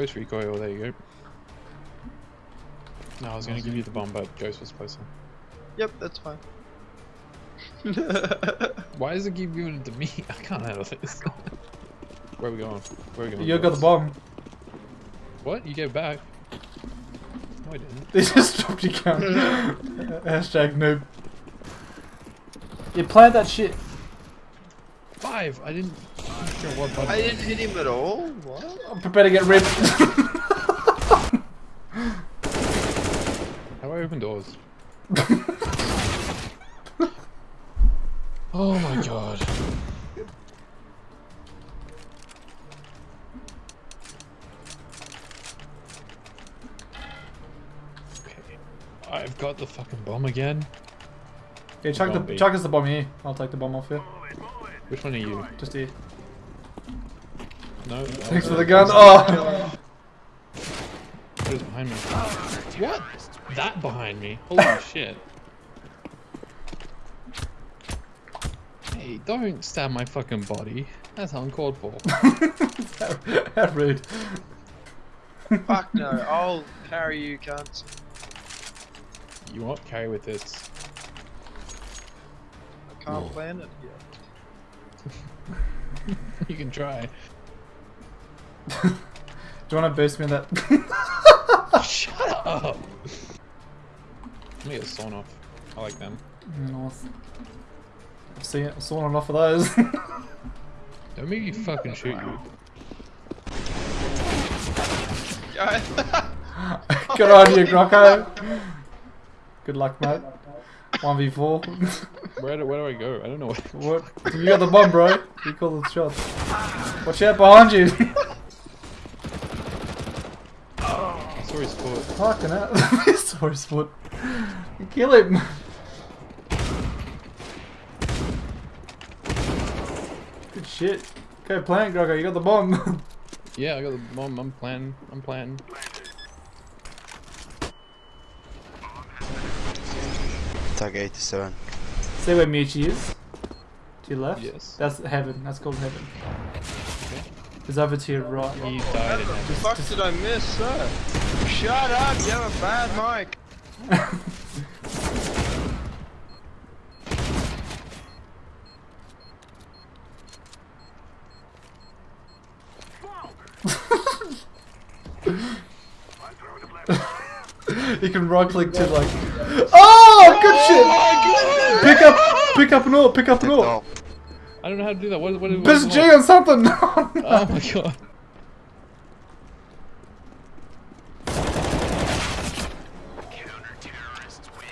Ghost recoil, there you go. No, I was gonna give you the bomb, but Ghost was closer. Yep, that's fine. Why does it keep giving it to me? I can't handle this. Where are we going? Where are we going? You got the bomb. What? You gave it back? No, I didn't. They just dropped your gun. Hashtag noob. You plant that shit. Five! I didn't. I'm not sure what button. I didn't hit him at all. What? I'm prepared to get ripped. How do I open doors? oh my god. Okay. I've got the fucking bomb again. okay, chuck the Zombie. chuck us the bomb here. I'll take the bomb off here. Which one are you? Just here. No. Thanks for the gun. Oh. What is behind me? What? That behind me? Holy shit. Hey, don't stab my fucking body. That's uncalled for. How rude. Fuck no, I'll carry you, cunts. You won't carry with this. I can't No. plan it yet. You can try. Do you want to boost me in that? Shut up! Let me get a sawn off. I like them. North. I've seen I've sawn enough of those. Don't make me fucking shoot you. Good on you, Grocko. Good luck, mate. 1v4. Where do, where do I go? I don't know what. what? You got the bomb, bro. You call the shots. Watch out behind you. I saw his foot. Fucking hell. Sorry, Sport. Kill him. Good shit. Okay, plant, Groggo. You got the bomb. Yeah, I got the bomb. I'm planning. I'm planning. Tag 87. See where Michi is? To your left? Yes. That's heaven. That's called heaven. It's over to your right. He died in the it. fuck did I miss, sir? Shut up, you have a bad mic. you can right click to like. Oh, good shit! Oh Pick up, pick up an ore, pick up an ore. Oh, I don't know how to do that. What, what, what Press G on something. Oh my god.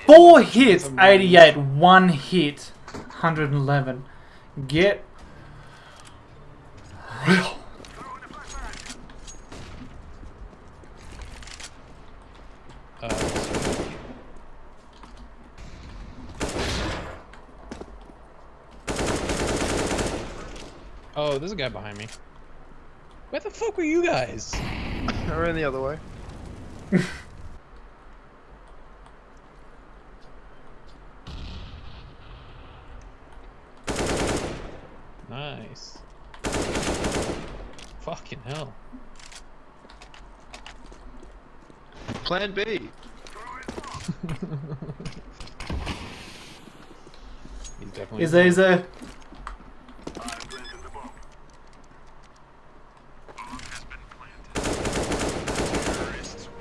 Four hits, 88. One hit, 111. Get real. Uh, oh, there's a guy behind me. Where the fuck were you guys? I ran the other way. Nice. Fucking hell. Plan B. He's definitely. Is there, is there?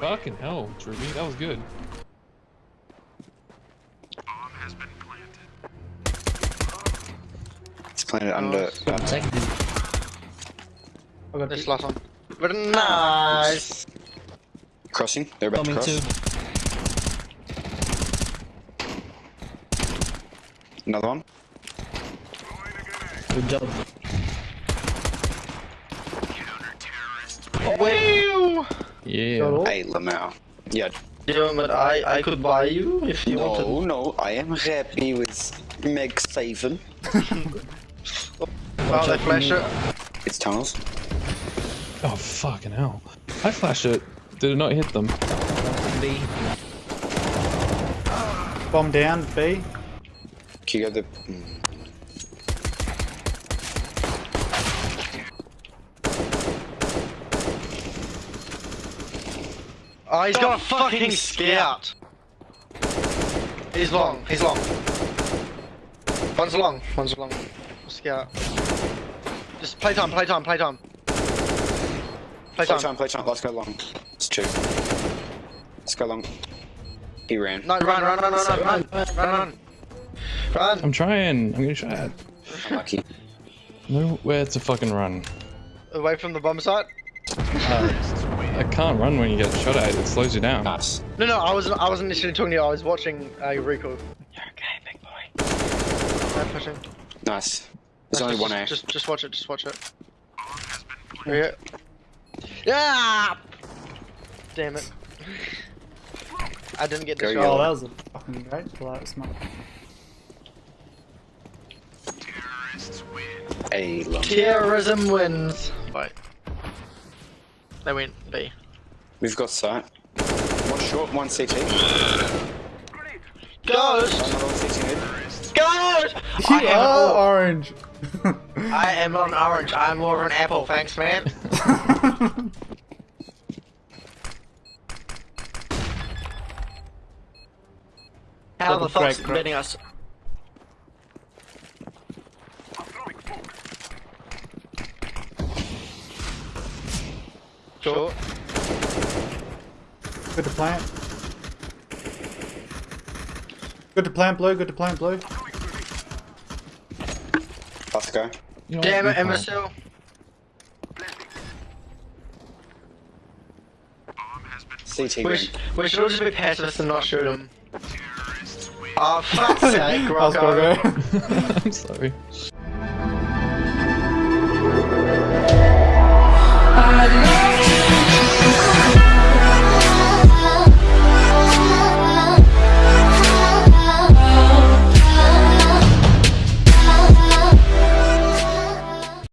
Fucking hell, Ruby, that was good. it's planted under. I got This last one. But nice. Crossing. They're about to cross. too. Another one. Good job. Wow. Yeah. Hey, Lamau. Yeah. Yeah, but I, I could buy you if you wanted. No, no. I am happy with MAG-7. Wow, they flash it. It's tunnels. Oh, fucking hell. I flashed it. Did it not hit them? B. Bomb down, B. Can you go the. Oh, he's got a fucking scout. He's long. He's long. One's long. One's long. Scout. Just play time. Play time. Play time. Play Play time. time, play time. Let's go long. It's two. Let's go long. He ran. No, run, run, run, run, run, run, run, run. Run. I'm trying. I'm gonna shot. Lucky. Nowhere to fucking run. Away from the bomb site. Uh, I can't run when you get shot at. It slows you down. Nice. No, no, I wasn't. I wasn't initially talking to you. I was watching uh, your recoil. You're okay, big boy. I'm pushing. Nice. There's only just, one A. Just, just watch it. Just watch it. Yeah. Yeah. Damn it. I didn't get the Go, shot. Oh, that was a fucking great pull out smoke. A. Terrorism wins. Wait. They went B. We've got sight. One short, one CT. Ghost! Another one CT mid. Ghost! You I am, are an- orange. I am not an orange. I'm more of an apple. Thanks, man. How the fuck's break, bro. betting us? Short. Good to plant. Good to plant blue. Good to plant blue. Let's go. You know Damn it, You can't. imbecile. CT We, ring. sh- we should all just be pacifists and not shoot him. Oh, fuck's sake, I Rocco. I'm sorry.